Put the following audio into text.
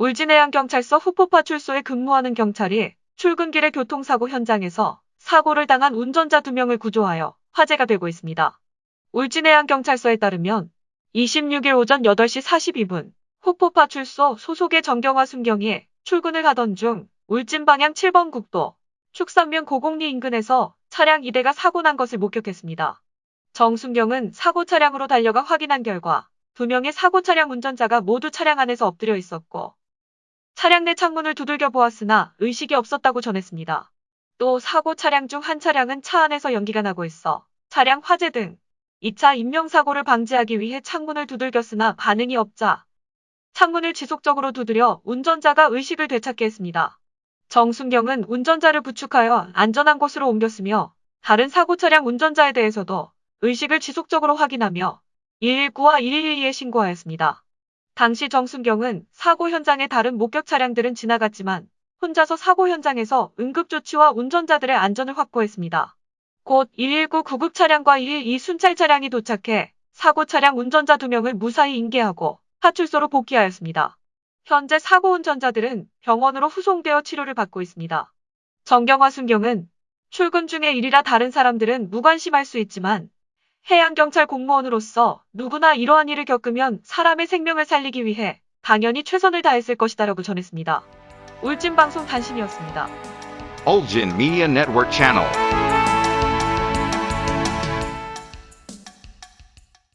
울진해양경찰서 후포파 출소에 근무하는 경찰이 출근길의 교통사고 현장에서 사고를 당한 운전자 2명을 구조하여 화제가 되고 있습니다. 울진해양경찰서에 따르면 26일 오전 8시 42분 후포파 출소 소속의 정경화 순경이 출근을 하던 중 울진 방향 7번 국도 축산면 고곡리 인근에서 차량 2대가 사고 난 것을 목격했습니다. 정순경은 사고 차량으로 달려가 확인한 결과 두 명의 사고 차량 운전자가 모두 차량 안에서 엎드려 있었고 차량 내 창문을 두들겨 보았으나 의식이 없었다고 전했습니다. 또 사고 차량 중 한 차량은 차 안에서 연기가 나고 있어 차량 화재 등 2차 인명사고를 방지하기 위해 창문을 두들겼으나 반응이 없자 창문을 지속적으로 두드려 운전자가 의식을 되찾게 했습니다. 정순경은 운전자를 부축하여 안전한 곳으로 옮겼으며 다른 사고 차량 운전자에 대해서도 의식을 지속적으로 확인하며 119와 112에 신고하였습니다. 당시 정순경은 사고 현장의 다른 목격 차량들은 지나갔지만 혼자서 사고 현장에서 응급조치와 운전자들의 안전을 확보했습니다. 곧 119 구급 차량과 112 순찰 차량이 도착해 사고 차량 운전자 2명을 무사히 인계하고 파출소로 복귀하였습니다. 현재 사고 운전자들은 병원으로 후송되어 치료를 받고 있습니다. 정경화 순경은 출근 중의 일이라 다른 사람들은 무관심할 수 있지만 해양경찰 공무원으로서 누구나 이러한 일을 겪으면 사람의 생명을 살리기 위해 당연히 최선을 다했을 것이다라고 전했습니다. 울진방송 단신이었습니다. Ulgin Media Network Channel.